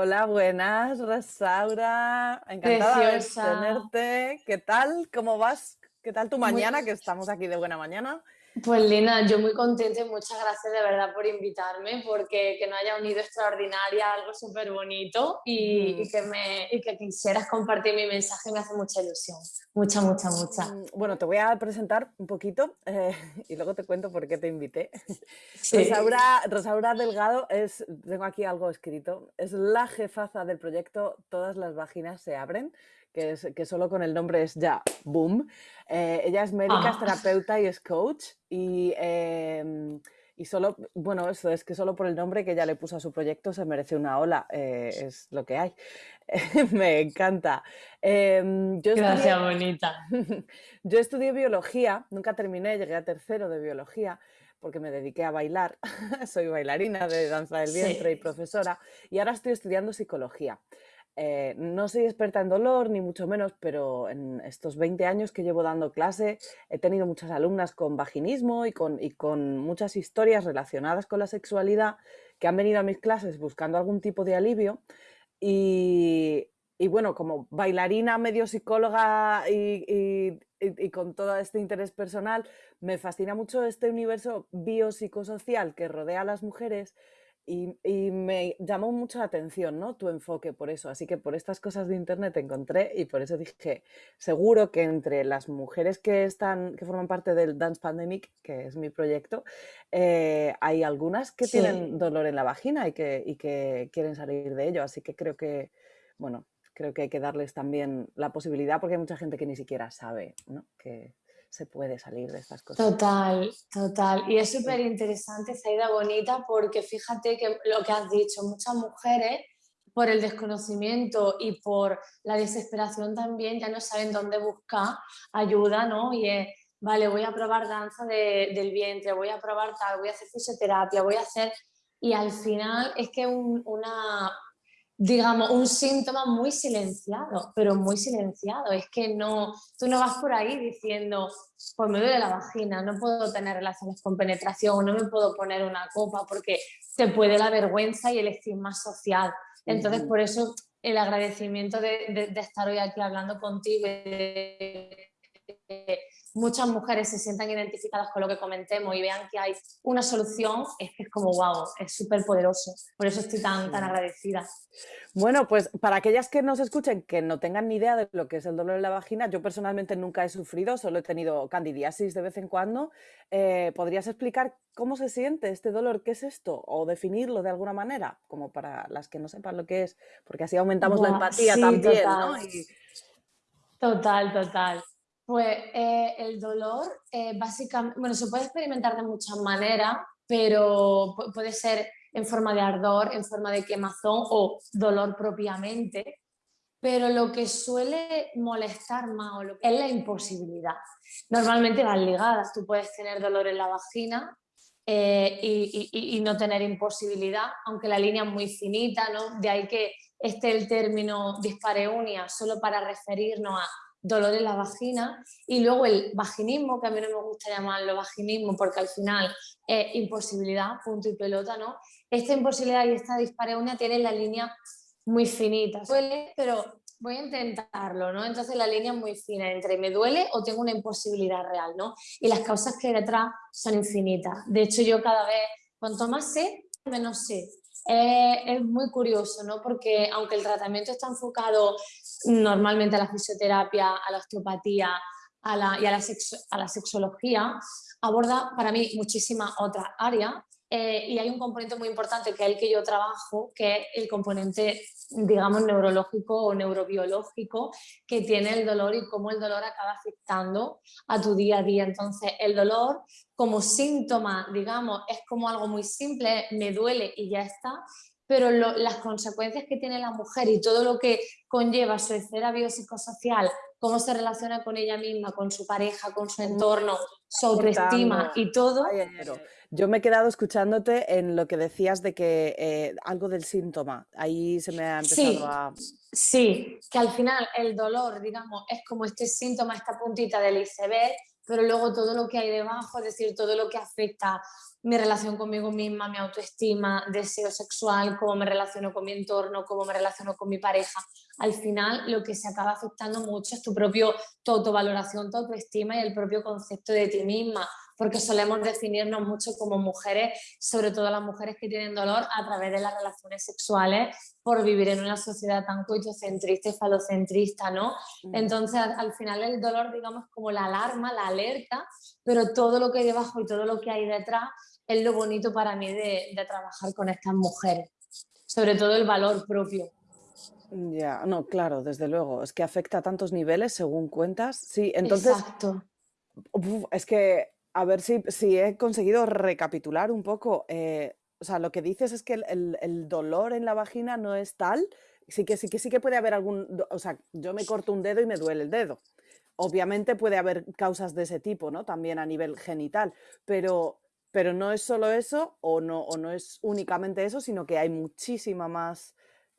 hola, buenas, Rosaura. Encantada de tenerte. ¿Qué tal? ¿Cómo vas? ¿Qué tal tu mañana? Que estamos aquí de buena mañana. Pues Lina, yo muy contenta y muchas gracias de verdad por invitarme, porque que no haya unido extraordinaria, algo súper bonito y, que me, y que quisieras compartir mi mensaje me hace mucha ilusión, mucha, mucha, mucha. Mm, bueno, te voy a presentar un poquito eh, y luego te cuento por qué te invité. Rosaura, Rosaura Delgado es, tengo aquí algo escrito, es la jefaza del proyecto Todas las vaginas se abren, que, es, que solo con el nombre es ya boom. Eh, ella es médica, es ah. terapeuta y es coach y, em, y solo, bueno, eso es que solo por el nombre que ella le puso a su proyecto se merece una ola, eh, es lo que hay. Me encanta. Em, yo Gracias, bonita. yo estudié biología, nunca terminé, llegué a tercero de biología porque me dediqué a bailar, soy bailarina de danza del vientre y profesora, y ahora estoy estudiando psicología. Eh, no soy experta en dolor, ni mucho menos, pero en estos 20 años que llevo dando clase he tenido muchas alumnas con vaginismo y con, y con muchas historias relacionadas con la sexualidad que han venido a mis clases buscando algún tipo de alivio. Y, y bueno, como bailarina, medio psicóloga y, y, con todo este interés personal, me fascina mucho este universo biopsicosocial que rodea a las mujeres y, me llamó mucho la atención, ¿no? Tu enfoque por eso. Así que por estas cosas de internet te encontré y por eso dije, seguro que entre las mujeres que están, que forman parte del Dance Pandemic, que es mi proyecto, eh, hay algunas que tienen dolor en la vagina y que, y que quieren salir de ello. Así que creo que, bueno, creo que hay que darles también la posibilidad porque hay mucha gente que ni siquiera sabe, ¿no? Que, se puede salir de estas cosas. Total, total. Y es súper interesante, Zaida Bonita, porque fíjate que lo que has dicho, muchas mujeres por el desconocimiento y por la desesperación también ya no saben dónde buscar ayuda, ¿no? Y es, vale, voy a probar danza del vientre, voy a probar tal, voy a hacer fisioterapia, voy a hacer... Y al final es que una, digamos, un síntoma muy silenciado, pero muy silenciado. Es que no, tú no vas por ahí diciendo, pues me duele la vagina, no puedo tener relaciones con penetración, no me puedo poner una copa, porque te puede la vergüenza y el estigma social. Entonces, por eso el agradecimiento de, estar hoy aquí hablando contigo muchas mujeres se sientan identificadas con lo que comentemos y vean que hay una solución, es que es como wow, es súper poderoso. Por eso estoy tan, tan agradecida. Bueno, pues para aquellas que nos escuchen que no tengan ni idea de lo que es el dolor en la vagina, yo personalmente nunca he sufrido, solo he tenido candidiasis de vez en cuando. Eh, ¿Podrías explicar cómo se siente este dolor? ¿Qué es esto? O definirlo de alguna manera, como para las que no sepan lo que es, porque así aumentamos la empatía también, ¿no? Total, total. Pues eh, el dolor, eh, básicamente, bueno, se puede experimentar de muchas maneras, pero puede ser en forma de ardor, en forma de quemazón o dolor propiamente, pero lo que suele molestar más es la imposibilidad. Normalmente van ligadas, tú puedes tener dolor en la vagina eh, y, y, no tener imposibilidad, aunque la línea es muy finita, ¿no? De ahí que esté el término dispareunia solo para referirnos a dolor en la vagina y luego el vaginismo, que a mí no me gusta llamarlo vaginismo porque al final es imposibilidad, punto y pelota, ¿no? Esta imposibilidad y esta dispareunia tienen la línea muy finita. Duele, pero voy a intentarlo, ¿no? Entonces la línea es muy fina entre me duele o tengo una imposibilidad real, ¿no? Y las causas que hay detrás son infinitas. De hecho, yo cada vez, cuanto más sé, menos sé. Es muy curioso, ¿no? Porque aunque el tratamiento está enfocado normalmente a la fisioterapia, a la osteopatía a la, y a la, a la sexología, aborda para mí muchísimas otras áreas eh, y hay un componente muy importante que es el que yo trabajo, que es el componente, digamos, neurológico o neurobiológico que tiene el dolor y cómo el dolor acaba afectando a tu día a día. Entonces, el dolor como síntoma, digamos, es como algo muy simple, me duele y ya está, pero las consecuencias que tiene la mujer y todo lo que conlleva su esfera biopsicosocial, cómo se relaciona con ella misma, con su pareja, con su entorno, su autoestima y todo. Yo me he quedado escuchándote en lo que decías de que eh, algo del síntoma, ahí se me ha empezado a... Sí, que al final el dolor, digamos, es como este síntoma, esta puntita del iceberg, pero luego todo lo que hay debajo, es decir, todo lo que afecta mi relación conmigo misma, mi autoestima, deseo sexual, cómo me relaciono con mi entorno, cómo me relaciono con mi pareja. Al final lo que se acaba afectando mucho es tu propio tu autovaloración, tu autoestima y el propio concepto de ti misma, porque solemos definirnos mucho como mujeres, sobre todo las mujeres que tienen dolor a través de las relaciones sexuales por vivir en una sociedad tan coitocentrista y falocentrista, ¿no? Mm. Entonces, al final el dolor, digamos, como la alarma, la alerta, pero todo lo que hay debajo y todo lo que hay detrás es lo bonito para mí de, trabajar con estas mujeres, sobre todo el valor propio. Ya, no, claro, desde luego, es que afecta a tantos niveles según cuentas. Sí, entonces... Exacto. es que a ver si, si he conseguido recapitular un poco. Eh, o sea, lo que dices es que el, dolor en la vagina no es tal. Sí que, sí que sí que puede haber algún. O sea, yo me corto un dedo y me duele el dedo. Obviamente puede haber causas de ese tipo, ¿no? También a nivel genital. Pero, pero no es solo eso, o no, o no es únicamente eso, sino que hay muchísima más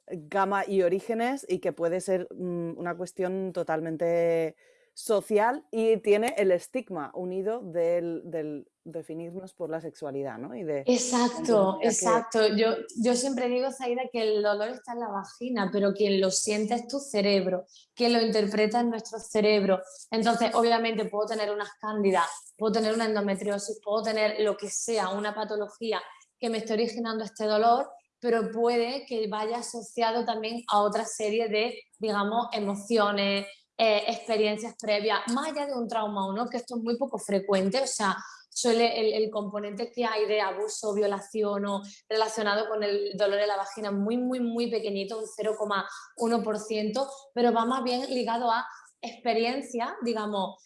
gama y orígenes y que puede ser mm, una cuestión totalmente social y tiene el estigma unido del, definirnos por la sexualidad, ¿no? Y de, exacto, exacto. Yo, yo siempre digo, Zaida, que el dolor está en la vagina, pero quien lo siente es tu cerebro, quien lo interpreta es nuestro cerebro. Entonces, obviamente puedo tener unas cándidas, puedo tener una endometriosis, puedo tener lo que sea, una patología que me esté originando este dolor, pero puede que vaya asociado también a otra serie de, digamos, emociones, eh, experiencias previas, más allá de un trauma o no, que esto es muy poco frecuente, o sea, suele el, componente que hay de abuso, violación o relacionado con el dolor de la vagina muy, muy, muy pequeñito, un 0,1%, pero va más bien ligado a experiencias, digamos,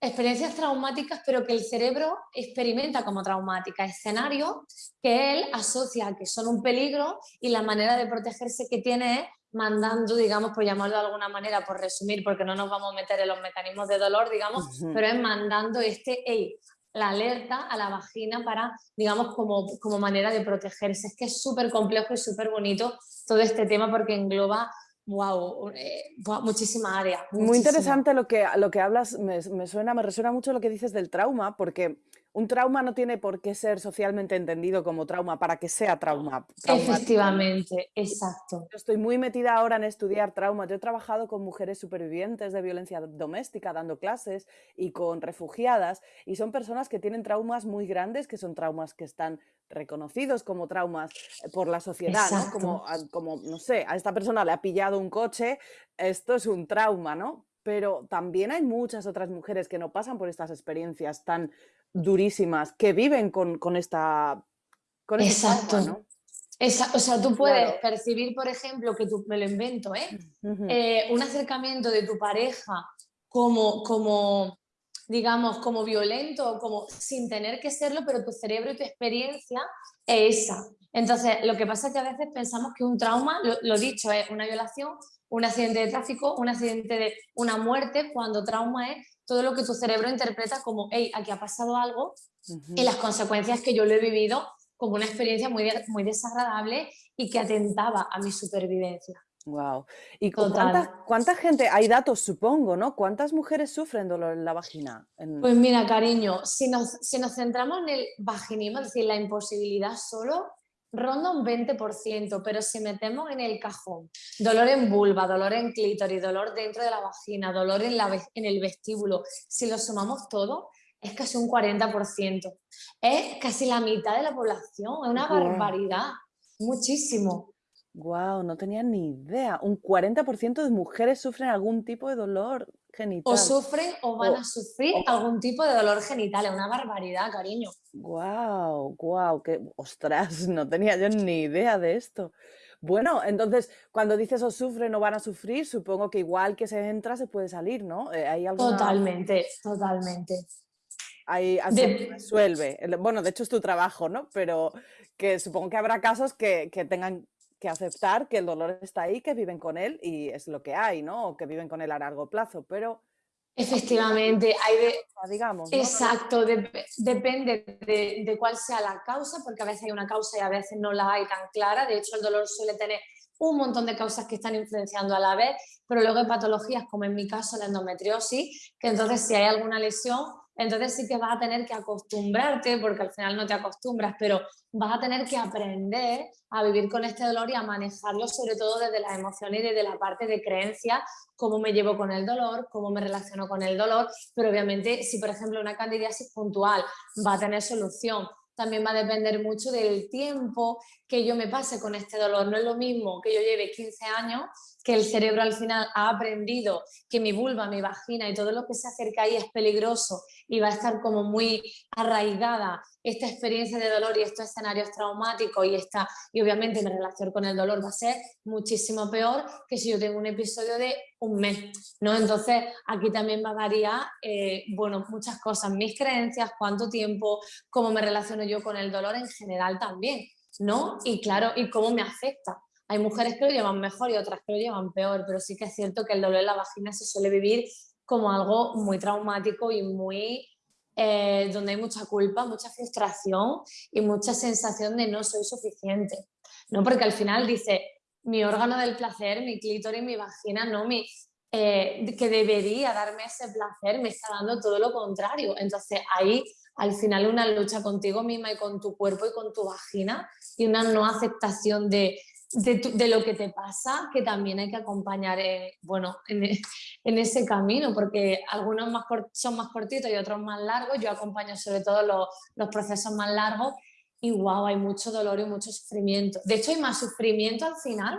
experiencias traumáticas, pero que el cerebro experimenta como traumáticas, escenarios que él asocia que son un peligro y la manera de protegerse que tiene es mandando, digamos, por llamarlo de alguna manera, por resumir, porque no nos vamos a meter en los mecanismos de dolor, digamos, pero es mandando este, la alerta a la vagina para, digamos, como, como manera de protegerse. Es que es súper complejo y súper bonito todo este tema porque engloba wow, eh, muchísima área. Muy interesante lo que, lo que hablas, me, me, suena, me resuena mucho lo que dices del trauma, porque un trauma no tiene por qué ser socialmente entendido como trauma para que sea trauma. Efectivamente, exacto. Yo estoy muy metida ahora en estudiar trauma. Yo he trabajado con mujeres supervivientes de violencia doméstica, dando clases y con refugiadas, y son personas que tienen traumas muy grandes, que son traumas que están reconocidos como traumas eh, por la sociedad, ¿no? Como, como, no sé, a esta persona le ha pillado un coche, esto es un trauma, ¿no? Pero también hay muchas otras mujeres que no pasan por estas experiencias tan durísimas que viven con, esta... Con Exacto. ¿no? o sea, tú puedes percibir, por ejemplo, que tú, me lo invento, ¿eh? ¿eh? un acercamiento de tu pareja como, como, digamos, como violento, como sin tener que serlo, pero tu cerebro y tu experiencia es esa. Entonces, lo que pasa es que a veces pensamos que un trauma, lo, lo dicho, es una violación, un accidente de tráfico, un accidente de una muerte, cuando trauma es todo lo que tu cerebro interpreta como, hey, aquí ha pasado algo y las consecuencias que yo lo he vivido como una experiencia muy, muy desagradable y que atentaba a mi supervivencia. Wow. ¿Y cuánta, cuánta, gente, hay datos supongo, ¿no? ¿Cuántas mujeres sufren dolor en la vagina? Pues mira, cariño, si nos, si nos centramos en el vaginismo, es decir, la imposibilidad solo, ronda un 20%, pero si metemos en el cajón dolor en vulva, dolor en clítoris, dolor dentro de la vagina, dolor en, la, en el vestíbulo, si lo sumamos todo, es casi un 40%. Es casi la mitad de la población, es una barbaridad, muchísimo. Wow, no tenía ni idea. Un 40% de mujeres sufren algún tipo de dolor genital. O sufren o van a sufrir algún tipo de dolor genital. Es una barbaridad, cariño. Wow, wow, que ostras, no tenía yo ni idea de esto. Bueno, entonces, cuando dices o sufren o van a sufrir, supongo que igual que se entra se puede salir, ¿no? Eh, ¿Hay Totalmente, totalmente. Ahí así resuelve. Bueno, de hecho es tu trabajo, ¿no? Pero que supongo que habrá casos que, que tengan que aceptar que el dolor está ahí, que viven con él y es lo que hay, ¿no? O que viven con él a largo plazo, pero... Efectivamente, hay de... Digamos, Exacto, depende de, de, cuál sea la causa, porque a veces hay una causa y a veces no la hay tan clara. De hecho, el dolor suele tener un montón de causas que están influenciando a la vez, pero luego hay patologías, como en mi caso la endometriosis, que entonces si hay alguna lesión, Entonces sí que vas a tener que acostumbrarte, porque al final no te acostumbras, pero vas a tener que aprender a vivir con este dolor y a manejarlo sobre todo desde las emociones y desde la parte de creencia, cómo me llevo con el dolor, cómo me relaciono con el dolor, pero obviamente si por ejemplo una candidiasis puntual va a tener solución, también va a depender mucho del tiempo que yo me pase con este dolor. No es lo mismo que yo lleve 15 años, que el cerebro al final ha aprendido que mi vulva, mi vagina y todo lo que se acerca ahí es peligroso y va a estar como muy arraigada esta experiencia de dolor y estos escenarios traumáticos y, esta, y obviamente mi relación con el dolor va a ser muchísimo peor que si yo tengo un episodio de un mes, ¿no? Entonces aquí también va a variar, eh, bueno, muchas cosas, mis creencias, cuánto tiempo, cómo me relaciono yo con el dolor en general también, ¿no? Y claro, y cómo me afecta. Hay mujeres que lo llevan mejor y otras que lo llevan peor, pero sí que es cierto que el dolor en la vagina se suele vivir como algo muy traumático y muy eh, donde hay mucha culpa, mucha frustración y mucha sensación de no soy suficiente. ¿no? Porque al final dice, mi órgano del placer, mi clítoris, mi vagina, no mi, eh, que debería darme ese placer, me está dando todo lo contrario. Entonces ahí al final una lucha contigo misma y con tu cuerpo y con tu vagina y una no aceptación de, de, lo que te pasa, que también hay que acompañar eh, bueno, en, ese camino, porque algunos más son más cortitos y otros más largos. Yo acompaño sobre todo los, los procesos más largos y wow, hay mucho dolor y mucho sufrimiento. De hecho, hay más sufrimiento al final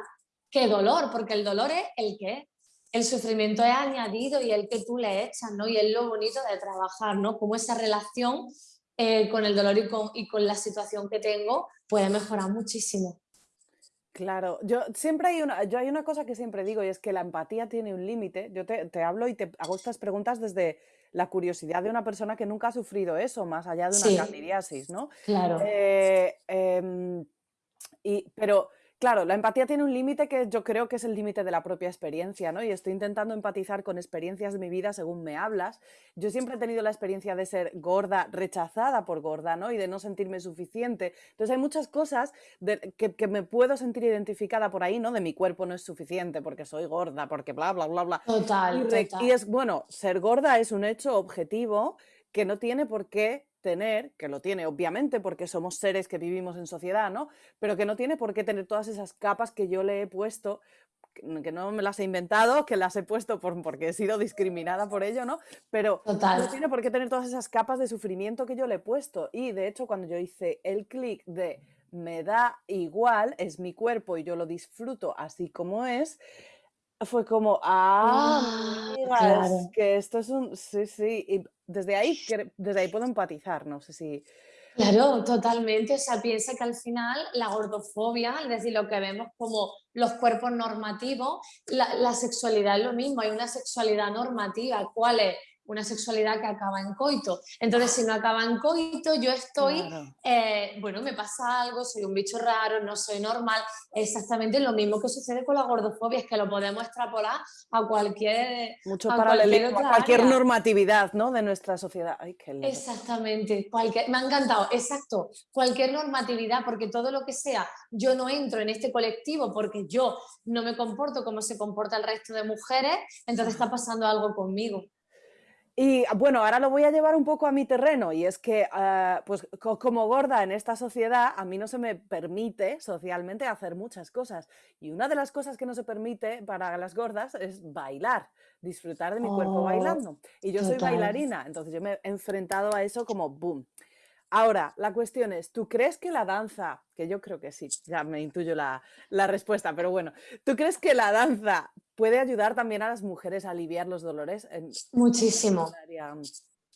que dolor, porque el dolor es el que El sufrimiento es añadido y el que tú le echas, ¿no? Y es lo bonito de trabajar, ¿no? Como esa relación eh, con el dolor y con, y con la situación que tengo puede mejorar muchísimo. Claro, yo siempre hay una, yo hay una cosa que siempre digo y es que la empatía tiene un límite. Yo te, hablo y te hago estas preguntas desde la curiosidad de una persona que nunca ha sufrido eso, más allá de una candidiasis, ¿no? Claro. Eh, em, y, pero Claro, la empatía tiene un límite que yo creo que es el límite de la propia experiencia, ¿no? Y estoy intentando empatizar con experiencias de mi vida según me hablas. Yo siempre he tenido la experiencia de ser gorda, rechazada por gorda, ¿no? Y de no sentirme suficiente. Entonces hay muchas cosas que, me puedo sentir identificada por ahí, ¿no? De mi cuerpo no es suficiente porque soy gorda, porque bla, bla, bla, bla. Total, y, total. y es, bueno, ser gorda es un hecho objetivo que no tiene por qué tener, que lo tiene obviamente porque somos seres que vivimos en sociedad, ¿no? Pero que no tiene por qué tener todas esas capas que yo le he puesto, que no me las he inventado, que las he puesto por, porque he sido discriminada por ello, ¿no? Pero no tiene por qué tener todas esas capas de sufrimiento que yo le he puesto. Y de hecho, cuando yo hice el clic de me da igual, es mi cuerpo y yo lo disfruto así como es, fue como, ah, ah que esto es un, sí, sí, y desde ahí, desde ahí puedo empatizar, no sé si... Claro, totalmente, o sea, piensa que al final la gordofobia, es decir, lo que vemos como los cuerpos normativos, la, la sexualidad es lo mismo, hay una sexualidad normativa, ¿cuál es? Una sexualidad que acaba en coito. Entonces, si no acaba en coito, yo estoy, eh, bueno, me pasa algo, soy un bicho raro, no soy normal. Exactamente lo mismo que sucede con la gordofobia, es que lo podemos extrapolar a cualquier... Mucho paralelismo, a cualquier normatividad, ¿no? De nuestra sociedad. Ay, qué Exactamente, cualquier, me ha encantado, exacto, cualquier normatividad, porque todo lo que sea, yo no entro en este colectivo porque yo no me comporto como se comporta el resto de mujeres, entonces está pasando algo conmigo. Y bueno, ahora lo voy a llevar un poco a mi terreno y es que, ah, pues como gorda en esta sociedad, a mí no se me permite socialmente hacer muchas cosas. Y una de las cosas que no se permite para las gordas es bailar, disfrutar de mi cuerpo oh, bailando. Y yo soy bailarina, entonces yo me he enfrentado a eso como boom. Ahora, la cuestión es, ¿tú crees que la danza, que yo creo que sí, ya me intuyo la, la respuesta, pero bueno, ¿tú crees que la danza puede ayudar también a las mujeres a aliviar los dolores. Muchísimo.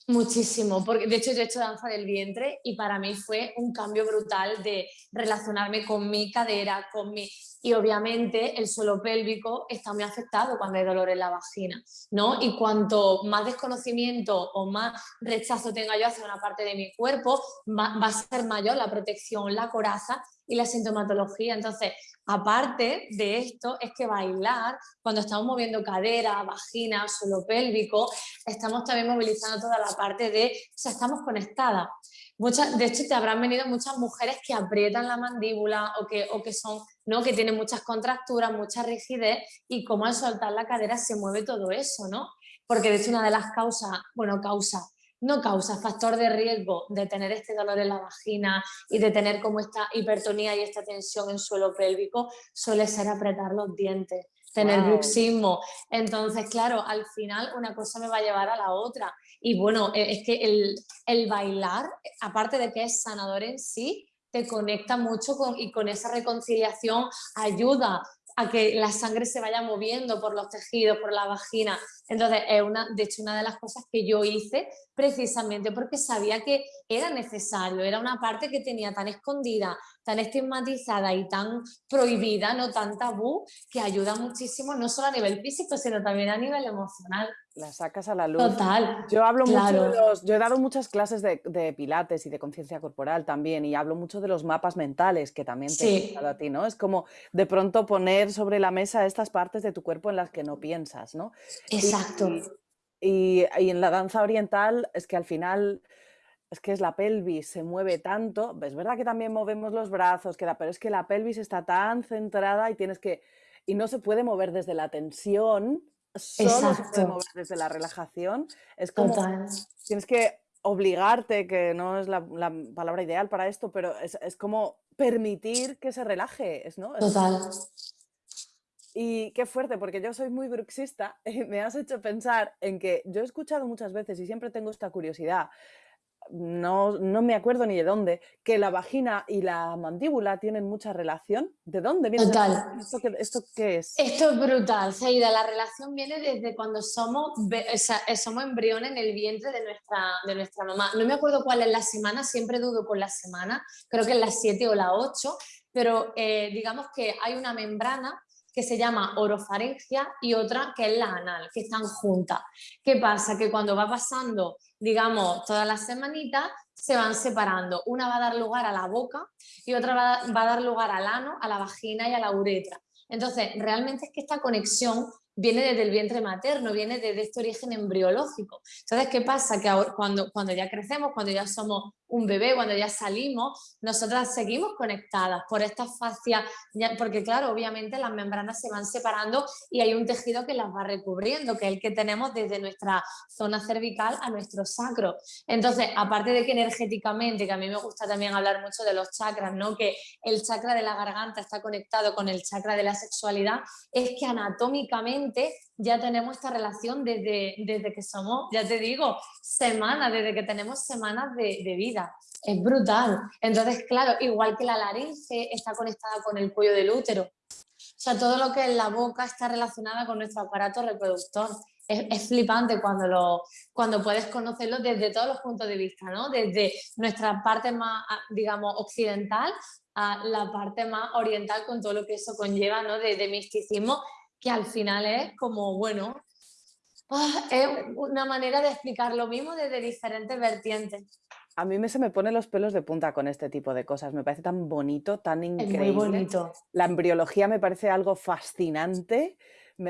Muchísimo, porque de hecho yo he hecho danza del vientre y para mí fue un cambio brutal de relacionarme con mi cadera, con mi... Y obviamente el suelo pélvico está muy afectado cuando hay dolor en la vagina, ¿no? Y cuanto más desconocimiento o más rechazo tenga yo hacia una parte de mi cuerpo, va, a ser mayor la protección, la coraza y la sintomatología. Entonces, aparte de esto, es que bailar, cuando estamos moviendo cadera, vagina, suelo pélvico, estamos también movilizando toda la parte de, o sea, estamos conectadas. Muchas, de hecho, te habrán venido muchas mujeres que aprietan la mandíbula o que, o que son, ¿no? Que tienen muchas contracturas, mucha rigidez y como al soltar la cadera se mueve todo eso, ¿no? Porque de hecho una de las causas, bueno, causa, no causa factor de riesgo de tener este dolor en la vagina y de tener como esta hipertonía y esta tensión en suelo pélvico, suele ser apretar los dientes tener bruxismo. Entonces, claro, al final una cosa me va a llevar a la otra. Y bueno, e, es que el, el bailar, aparte de que es sanador en sí, te conecta mucho con, y con esa reconciliación ayuda a que la sangre se vaya moviendo por los tejidos, por la vagina. Entonces, es una, de hecho, una de las cosas que yo hice precisamente porque sabía que era necesario, era una parte que tenía tan escondida, tan estigmatizada y tan prohibida, no tan tabú, que ayuda muchísimo no solo a nivel físico, sino también a nivel emocional. La sacas a la luz. Total. Yo hablo mucho de los, yo he dado muchas clases de, pilates y de conciencia corporal también, y hablo mucho de los mapas mentales, que también te he a ti, ¿no? Es como de pronto poner sobre la mesa estas partes de tu cuerpo en las que no piensas, ¿no? Exacto. Y en la danza oriental es que al final es que es la pelvis, se mueve tanto, es verdad que también movemos los brazos, pero es que la pelvis está tan centrada y tienes que, y no se puede mover desde la tensión, solo se puede mover desde la relajación, es como, tienes que obligarte, que no es la, palabra ideal para esto, pero es, como permitir que se relaje, ¿no? Total. Y qué fuerte, porque yo soy muy bruxista y me has hecho pensar en que yo he escuchado muchas veces y siempre tengo esta curiosidad no, no, me acuerdo ni de dónde, que la vagina y la mandíbula tienen mucha relación. ¿De dónde viene Total. ¿Esto, qué, ¿Esto qué es? Esto es brutal, Saida. La relación viene desde cuando somos, eh, somos embriones en el vientre de nuestra, de nuestra mamá. No me acuerdo cuál es la semana, siempre dudo con la semana, creo que es la 7 o la 8, pero eh, digamos que hay una membrana que se llama orofaringia y otra que es la anal, que están juntas. ¿Qué pasa? Que cuando va pasando, digamos, todas las semanitas, se van separando. Una va a dar lugar a la boca y otra va, a dar lugar al ano, a la vagina y a la uretra. Entonces, realmente es que esta conexión viene desde el vientre materno, viene desde este origen embriológico. Entonces, ¿qué pasa? Que ahora, cuando, cuando ya crecemos, cuando ya somos un bebé, cuando ya salimos, nosotras seguimos conectadas por esta fascia, porque claro, obviamente las membranas se van separando y hay un tejido que las va recubriendo, que es el que tenemos desde nuestra zona cervical a nuestro sacro. Entonces, aparte de que energéticamente, que a mí me gusta también hablar mucho de los chakras, ¿no? que el chakra de la garganta está conectado con el chakra de la sexualidad, es que anatómicamente ya tenemos esta relación desde, desde que somos, ya te digo, semanas, desde que tenemos semanas de, de vida. Es brutal. Entonces, claro, igual que la laringe está conectada con el cuello del útero. O sea, todo lo que es la boca está relacionada con nuestro aparato reproductor. Es, flipante cuando, lo, cuando puedes conocerlo desde todos los puntos de vista, ¿no? Desde nuestra parte más, digamos, occidental a la parte más oriental con todo lo que eso conlleva, ¿no? De, de misticismo que al final es como, bueno, ah, es una manera de explicar lo mismo desde diferentes vertientes. A mí me, se me ponen los pelos de punta con este tipo de cosas. Me parece tan bonito, tan increíble. Es muy bonito. La embriología me parece algo fascinante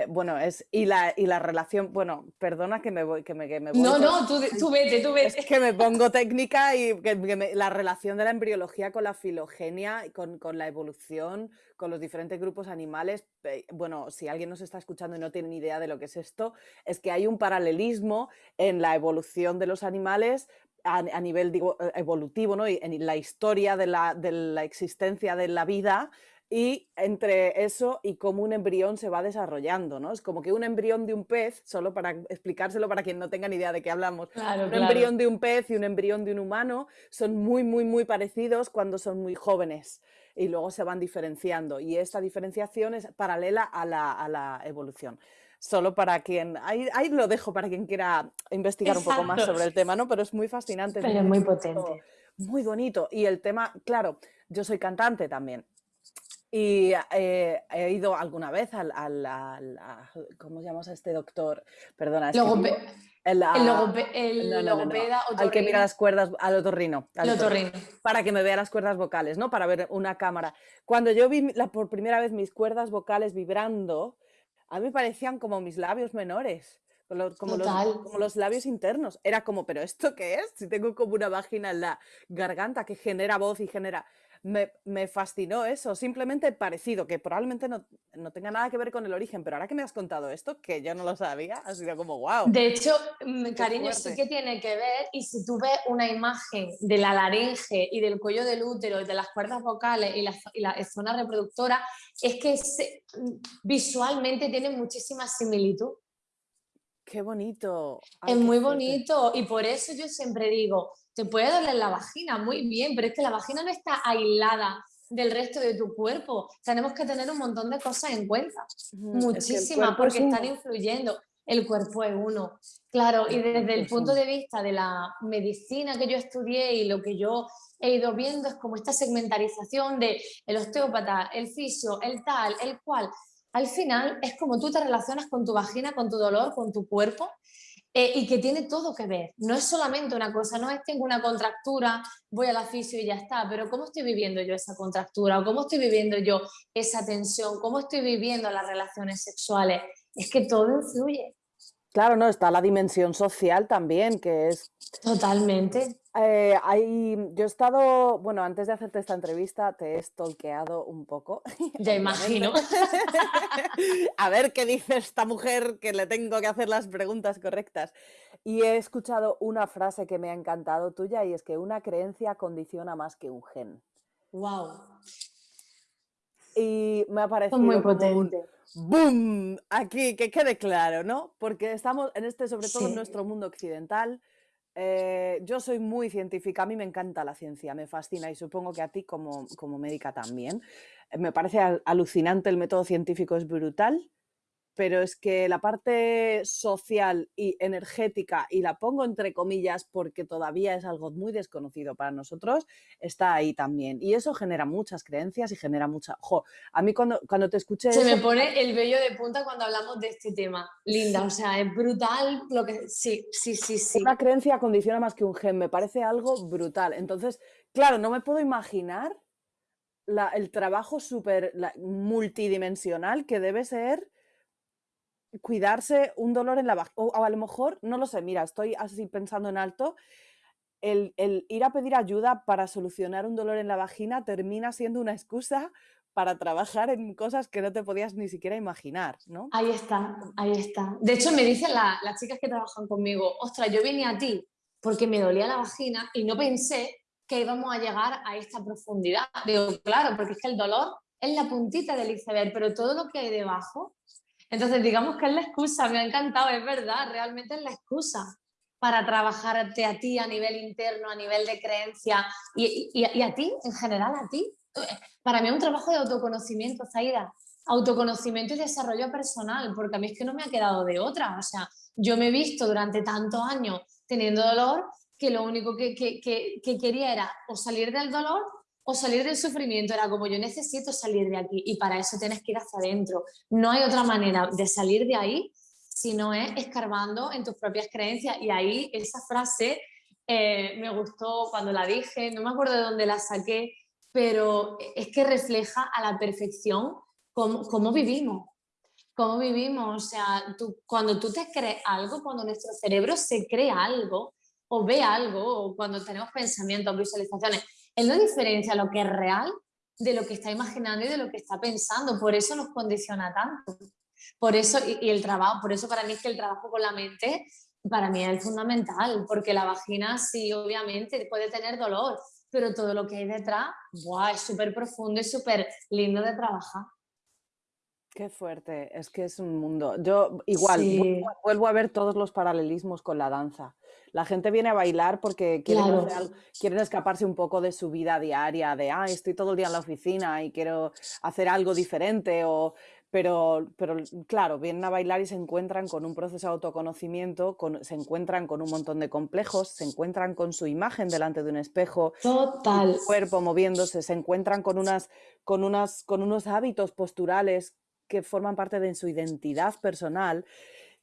bueno, es, y la, y la relación, bueno, perdona que me voy, que me, que me voy No, no, tú, tú, vete, tú vete. Es que me pongo técnica y que, la relación de la embriología con la filogenia, con, con la evolución, con los diferentes grupos animales. Bueno, si alguien nos está escuchando y no tiene ni idea de lo que es esto, es que hay un paralelismo en la evolución de los animales a, nivel digo, evolutivo, ¿no? Y en la historia de la, de la existencia de la vida, y entre eso y cómo un embrión se va desarrollando, ¿no? Es como que un embrión de un pez, solo para explicárselo para quien no tenga ni idea de qué hablamos, un embrión de un pez y un embrión de un humano son muy, muy, muy parecidos cuando son muy jóvenes y luego se van diferenciando y esta diferenciación es paralela a la, a la evolución. Solo para quien, ahí, ahí, lo dejo para quien quiera investigar un poco más sobre el tema, ¿no? Pero es muy fascinante. es muy potente. Muy bonito. Y el tema, claro, yo soy cantante también y eh, he ido alguna vez al, al, ¿cómo llamamos a este doctor? Perdona. Logope el, el, logopeda Al que mira las cuerdas, al otorrino. Al otorrino. Para que me vea las cuerdas vocales, ¿no? Para ver una cámara. Cuando yo vi la, por primera vez mis cuerdas vocales vibrando, a mí me parecían como mis labios menores. Como los, como los, labios internos. Era como, ¿pero esto qué es? Si tengo como una vagina en la garganta que genera voz y genera me, fascinó eso, simplemente parecido, que probablemente no, tenga nada que ver con el origen, pero ahora que me has contado esto, que yo no lo sabía, ha sido como wow. De hecho, mm, cariño, sí que tiene que ver, y si tú ves una imagen de la laringe y del cuello del útero y de las cuerdas vocales y la, zona reproductora, es que mm, visualmente tiene muchísima similitud. Qué bonito. es muy bonito y por eso yo siempre digo, te puede doler la vagina, muy bien, pero es que la vagina no está aislada del resto de tu cuerpo. Tenemos que tener un montón de cosas en cuenta, muchísimas, porque están influyendo. El cuerpo es uno. Claro, y desde el punto de vista de la medicina que yo estudié y lo que yo he ido viendo es como esta segmentarización de el osteópata, el fisio, el tal, el cual. Al final es como tú te relacionas con tu vagina, con tu dolor, con tu cuerpo eh, y que tiene todo que ver. No es solamente una cosa, no es tengo una contractura, voy a la fisio y ya está, pero ¿cómo estoy viviendo yo esa contractura? ¿O cómo estoy viviendo yo esa tensión? ¿Cómo estoy viviendo las relaciones sexuales? Es que todo influye. Claro, no, está la dimensión social también, que es... Totalmente. Eh, yo he estado, bueno, antes de hacerte esta entrevista te he stalkeado un poco. Ya imagino. A ver qué dice esta mujer que le tengo que hacer las preguntas correctas. Y he escuchado una frase que me ha encantado tuya y es que una creencia condiciona más que un gen. Wow. Y me ha parecido muy potente. ¡Boom! Aquí, que quede claro, ¿no? Porque estamos en este, sobre todo en nuestro mundo occidental, eh, yo soy muy científica, a mí me encanta la ciencia, me fascina y supongo que a ti como, como médica también. Me parece alucinante, el método científico es brutal pero es que la parte social y energética, y la pongo entre comillas porque todavía es algo muy desconocido para nosotros, está ahí también. Y eso genera muchas creencias y genera mucha... Jo, a mí cuando, cuando te escuché... Se me pone el vello de punta cuando hablamos de este tema. Linda, o sea, es brutal lo que... Sí, sí, sí, sí. Una creencia condiciona más que un gen, me parece algo brutal. Entonces, claro, no me puedo imaginar el trabajo súper multidimensional que debe ser cuidarse un dolor en la vagina, o, a lo mejor, no lo sé, mira, estoy así pensando en alto, el, ir a pedir ayuda para solucionar un dolor en la vagina termina siendo una excusa para trabajar en cosas que no te podías ni siquiera imaginar, ¿no? Ahí está, ahí está. De hecho, me dicen las chicas que trabajan conmigo, ostras, yo vine a ti porque me dolía la vagina y no pensé que íbamos a llegar a esta profundidad. Digo, claro, porque es que el dolor es la puntita del iceberg, pero todo lo que hay debajo entonces, digamos que es la excusa, me ha encantado, es verdad, realmente es la excusa para trabajarte a ti a nivel interno, a nivel de creencia y, a ti, en general, a ti. Para mí es un trabajo de autoconocimiento, Zaida, autoconocimiento y desarrollo personal, porque a mí es que no me ha quedado de otra. O sea, yo me he visto durante tantos años teniendo dolor que lo único que, que quería era o salir del dolor o salir del sufrimiento. Era como yo necesito salir de aquí y para eso tienes que ir hacia adentro. No hay otra manera de salir de ahí si no es escarbando en tus propias creencias. Y ahí esa frase eh, me gustó cuando la dije, no me acuerdo de dónde la saqué, pero es que refleja a la perfección cómo, cómo vivimos. Cómo vivimos, o sea, tú, cuando tú te crees algo, cuando nuestro cerebro se cree algo o ve algo, o cuando tenemos pensamientos, visualizaciones, él no diferencia lo que es real de lo que está imaginando y de lo que está pensando. Por eso nos condiciona tanto. Por eso, y, el trabajo, por eso para mí es que el trabajo con la mente para mí es fundamental, porque la vagina sí, obviamente, puede tener dolor, pero todo lo que hay detrás, ¡buah! es súper profundo y súper lindo de trabajar. Qué fuerte, es que es un mundo. Yo igual vuelvo, a ver todos los paralelismos con la danza. La gente viene a bailar porque quieren, quieren, escaparse un poco de su vida diaria, de, ah, estoy todo el día en la oficina y quiero hacer algo diferente, o, pero, pero claro, vienen a bailar y se encuentran con un proceso de autoconocimiento, se encuentran con un montón de complejos, se encuentran con su imagen delante de un espejo, Total. cuerpo moviéndose, se encuentran con, unas, con, unas, con unos hábitos posturales que forman parte de su identidad personal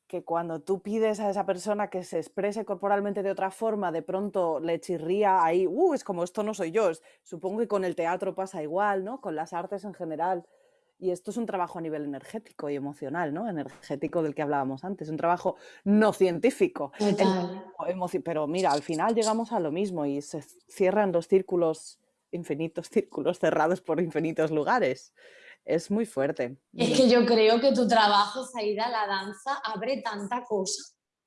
que cuando tú pides a esa persona que se exprese corporalmente de otra forma, de pronto le chirría ahí, uh, es como esto no soy yo. Supongo que con el teatro pasa igual, ¿no? Con las artes en general. Y esto es un trabajo a nivel energético y emocional, ¿no? Energético del que hablábamos antes, un trabajo no científico. Pero mira, al final llegamos a lo mismo y se cierran los círculos infinitos círculos cerrados por infinitos lugares. Es muy fuerte. Es que yo creo que tu trabajo, Zaida, la danza, abre tanta cosa.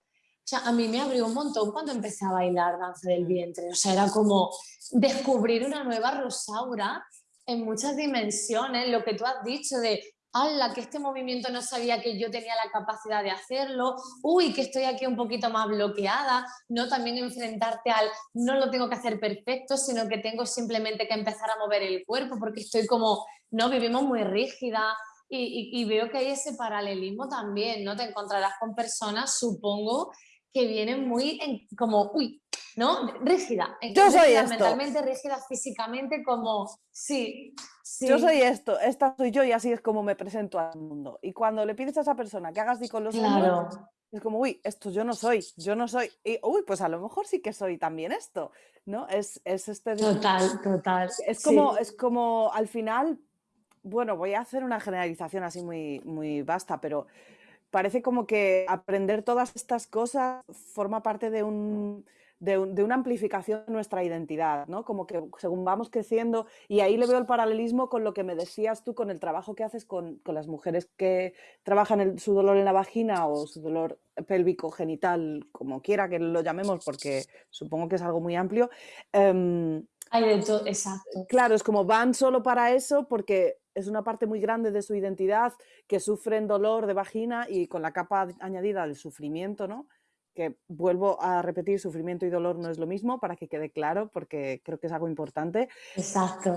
O sea, a mí me abrió un montón cuando empecé a bailar danza del vientre. O sea, era como descubrir una nueva Rosaura en muchas dimensiones, lo que tú has dicho de ¡Hala! Que este movimiento no sabía que yo tenía la capacidad de hacerlo. ¡Uy! Que estoy aquí un poquito más bloqueada. No también enfrentarte al no lo tengo que hacer perfecto, sino que tengo simplemente que empezar a mover el cuerpo porque estoy como, no, vivimos muy rígida. Y, veo que hay ese paralelismo también, ¿no? Te encontrarás con personas, supongo, que vienen muy como, uy, ¿no? Rígida. Yo soy esto. Mentalmente rígida, físicamente como, sí, Yo soy esto, esta soy yo y así es como me presento al mundo. Y cuando le pides a esa persona que hagas así con los claro. es como, uy, esto yo no soy, yo no soy. Y, uy, pues a lo mejor sí que soy también esto, ¿no? Es, es este... Total, total. Es como, es como, al final, bueno, voy a hacer una generalización así muy, muy vasta, pero parece como que aprender todas estas cosas forma parte de un de, una amplificación de nuestra identidad, ¿no? Como que según vamos creciendo, y ahí le veo el paralelismo con lo que me decías tú, con el trabajo que haces con, las mujeres que trabajan su dolor en la vagina o su dolor pélvico genital, como quiera que lo llamemos, porque supongo que es algo muy amplio. Hay de todo, exacto. Claro, es como van solo para eso porque es una parte muy grande de su identidad que sufren dolor de vagina y con la capa añadida del sufrimiento, ¿no? Que vuelvo a repetir, sufrimiento y dolor no es lo mismo, para que quede claro, porque creo que es algo importante. Exacto.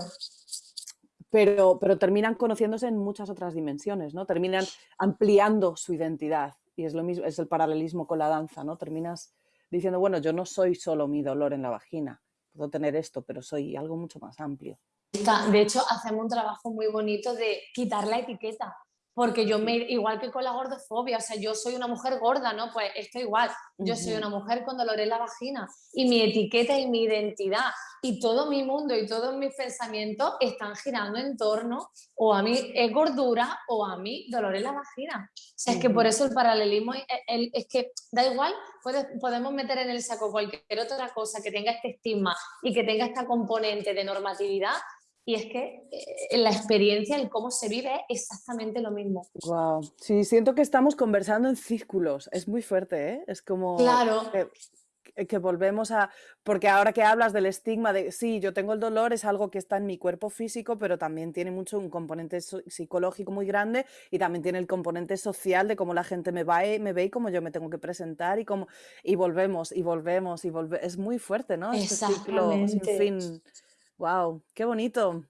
Pero, pero terminan conociéndose en muchas otras dimensiones, ¿no? Terminan ampliando su identidad. Y es lo mismo, es el paralelismo con la danza, ¿no? Terminas diciendo, bueno, yo no soy solo mi dolor en la vagina, puedo tener esto, pero soy algo mucho más amplio. De hecho, hacemos un trabajo muy bonito de quitar la etiqueta porque yo me, igual que con la gordofobia, o sea, yo soy una mujer gorda, ¿no? Pues esto igual, yo soy una mujer con dolor en la vagina y mi etiqueta y mi identidad y todo mi mundo y todos mis pensamientos están girando en torno o a mí es gordura o a mí dolor en la vagina. O sea, es que por eso el paralelismo es que da igual, podemos meter en el saco cualquier otra cosa que tenga este estigma y que tenga esta componente de normatividad y es que eh, la experiencia, el cómo se vive es exactamente lo mismo. Wow. Sí, siento que estamos conversando en círculos. Es muy fuerte, ¿eh? Es como claro. que, que, volvemos a... Porque ahora que hablas del estigma de, sí, yo tengo el dolor, es algo que está en mi cuerpo físico, pero también tiene mucho un componente psicológico muy grande y también tiene el componente social de cómo la gente me, va, me ve y cómo yo me tengo que presentar y cómo... Y volvemos, y volvemos, y volvemos. Es muy fuerte, ¿no? Este ciclo sin fin. ¡Wow! ¡Qué bonito!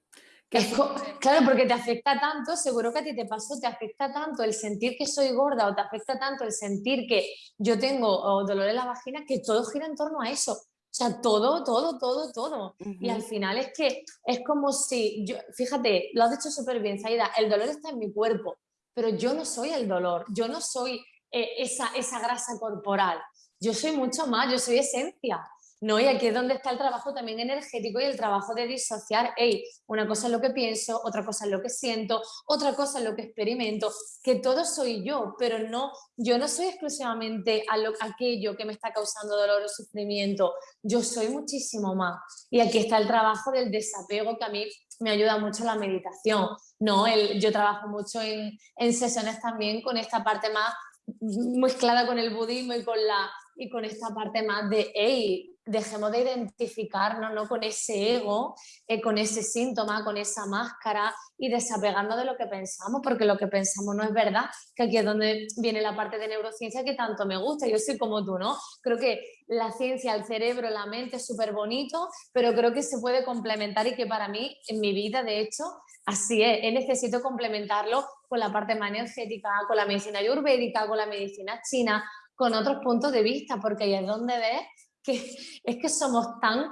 claro, porque te afecta tanto, seguro que a ti te pasó, te afecta tanto el sentir que soy gorda o te afecta tanto el sentir que yo tengo dolor en la vagina que todo gira en torno a eso. O sea, todo, todo, todo, todo. Y al final es que es como si, yo, fíjate, lo has dicho súper bien, Saida, el dolor está en mi cuerpo, pero yo no soy el dolor, yo no soy eh, esa, esa grasa corporal, yo soy mucho más, yo soy esencia. ¿No? Y aquí es donde está el trabajo también energético y el trabajo de disociar, hey, una cosa es lo que pienso, otra cosa es lo que siento, otra cosa es lo que experimento, que todo soy yo, pero no, yo no soy exclusivamente a lo, aquello que me está causando dolor o sufrimiento, yo soy muchísimo más. Y aquí está el trabajo del desapego que a mí me ayuda mucho la meditación, ¿no? El, yo trabajo mucho en, en sesiones también con esta parte más mezclada con el budismo y con, la, y con esta parte más de, hey, dejemos de identificarnos ¿no? con ese ego, eh, con ese síntoma, con esa máscara y desapegando de lo que pensamos, porque lo que pensamos no es verdad, que aquí es donde viene la parte de neurociencia que tanto me gusta, yo soy como tú, ¿no? Creo que la ciencia, el cerebro, la mente es súper bonito, pero creo que se puede complementar y que para mí, en mi vida, de hecho, así es, necesito complementarlo con la parte más energética, con la medicina ayurvédica, con la medicina china, con otros puntos de vista, porque ahí es donde ves que es que somos tan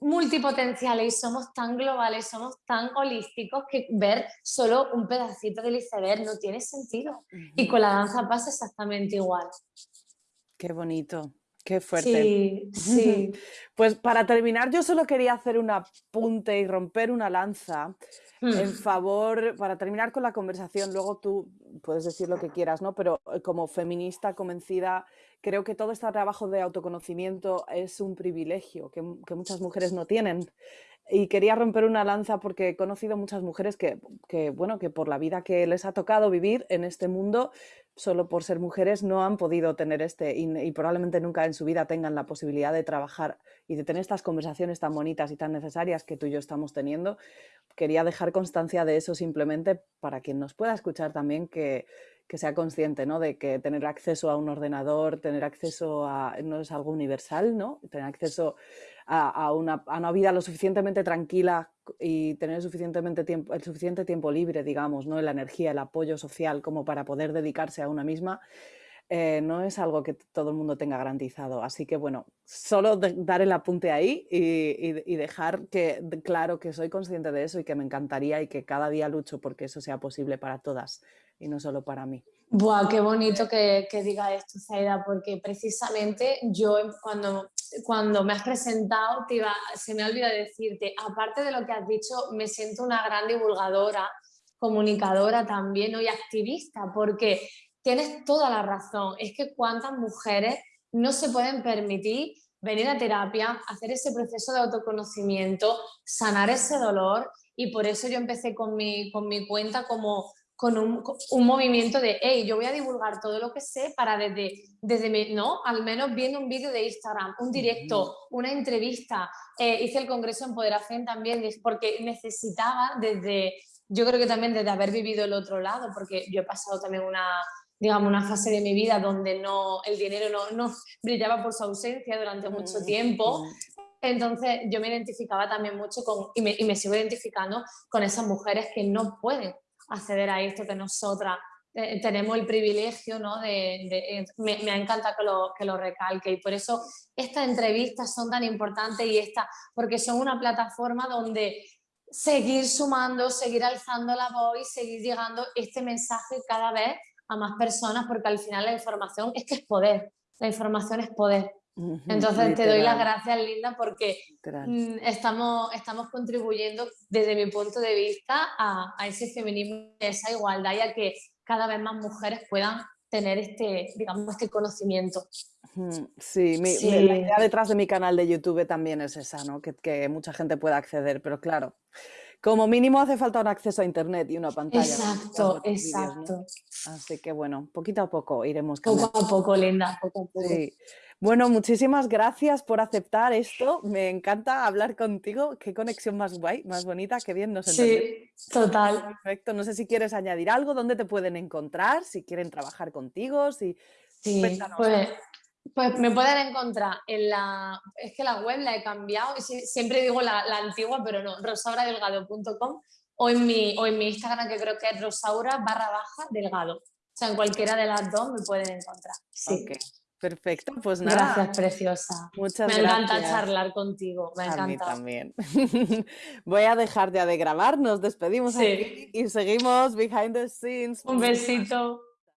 multipotenciales y somos tan globales, somos tan holísticos que ver solo un pedacito del iceberg no tiene sentido. Y con la danza pasa exactamente igual. Qué bonito, qué fuerte. Sí, sí. Pues para terminar, yo solo quería hacer un apunte y romper una lanza en hmm. favor, para terminar con la conversación, luego tú puedes decir lo que quieras, ¿no? Pero eh, como feminista convencida creo que todo este trabajo de autoconocimiento es un privilegio que, muchas mujeres no tienen. y quería romper una lanza porque he conocido muchas mujeres que, bueno, que por la vida que les ha tocado vivir en este mundo, solo por ser mujeres no han podido tener este y, probablemente nunca en su vida tengan la posibilidad de trabajar y de tener estas conversaciones tan bonitas y tan necesarias que tú y yo estamos teniendo. Quería dejar constancia de eso simplemente para quien nos pueda escuchar también que, que sea consciente ¿no? de que tener acceso a un ordenador, tener acceso a, no es algo universal, ¿no? tener acceso a, una, vida lo suficientemente tranquila y tener suficientemente tiempo, el suficiente tiempo libre, digamos, ¿no? la energía, el apoyo social como para poder dedicarse a una misma, eh, no es algo que todo el mundo tenga garantizado. Así que bueno, solo dar el apunte ahí y, dejar que, claro que soy consciente de eso y que me encantaría y que cada día lucho porque eso sea posible para todas y no solo para mí. Buah, qué bonito que, que diga esto, Zaida, porque precisamente yo cuando, cuando me has presentado te iba, se me ha olvidado decirte, aparte de lo que has dicho, me siento una gran divulgadora, comunicadora también y activista, porque tienes toda la razón. Es que cuántas mujeres no se pueden permitir venir a terapia, hacer ese proceso de autoconocimiento, sanar ese dolor y por eso yo empecé con mi, con mi cuenta como con un, un, movimiento de, hey, yo voy a divulgar todo lo que sé para desde, desde mi, ¿no? Al menos viendo un vídeo de Instagram, un directo, una entrevista, eh, hice el Congreso en Poderación también, porque necesitaba desde, yo creo que también desde haber vivido el otro lado, porque yo he pasado también una, digamos, una fase de mi vida donde no, el dinero no, no brillaba por su ausencia durante mucho tiempo, entonces yo me identificaba también mucho con, y me, y me sigo identificando con esas mujeres que no pueden acceder a esto que nosotras eh, tenemos el privilegio, ¿no? De, eh, me, me, encanta que lo, que lo recalque y por eso estas entrevistas son tan importantes y esta, porque son una plataforma donde seguir sumando, seguir alzando la voz y seguir llegando este mensaje cada vez a más personas porque al final la información es que es poder, la información es poder. Entonces te doy las gracias, Linda, porque mm, estamos, estamos contribuyendo desde mi punto de vista a, ese feminismo, a esa igualdad y a que cada vez más mujeres puedan tener este, digamos, este conocimiento. Sí, la idea detrás de mi canal de YouTube también es esa, ¿no? que, que mucha gente pueda acceder, pero claro, como mínimo hace falta un acceso a internet y una pantalla. Exacto, exacto. Así que bueno, poquito a poco iremos Poco a poco, Linda, poco a poco. Sí. Bueno, muchísimas gracias por aceptar esto. Me encanta hablar contigo. Qué conexión más guay, más bonita, qué bien nos entendemos. Sí, total. Perfecto. No sé si quieres añadir algo, dónde te pueden encontrar, si quieren trabajar contigo, si... Sí, pues, pues, me pueden encontrar en la... Es que la web la he cambiado, siempre digo la, antigua, pero no, rosauradelgado.com o, en mi, o en mi Instagram que creo que es rosaura barra baja delgado. O sea, en cualquiera de las dos me pueden encontrar. Sí. Perfecto, pues nada. Gracias, preciosa. Muchas me gracias. Me encanta charlar contigo, me encanta. A mí también. Voy a dejar ya de grabar, nos despedimos aquí y seguimos behind the scenes. Un besito.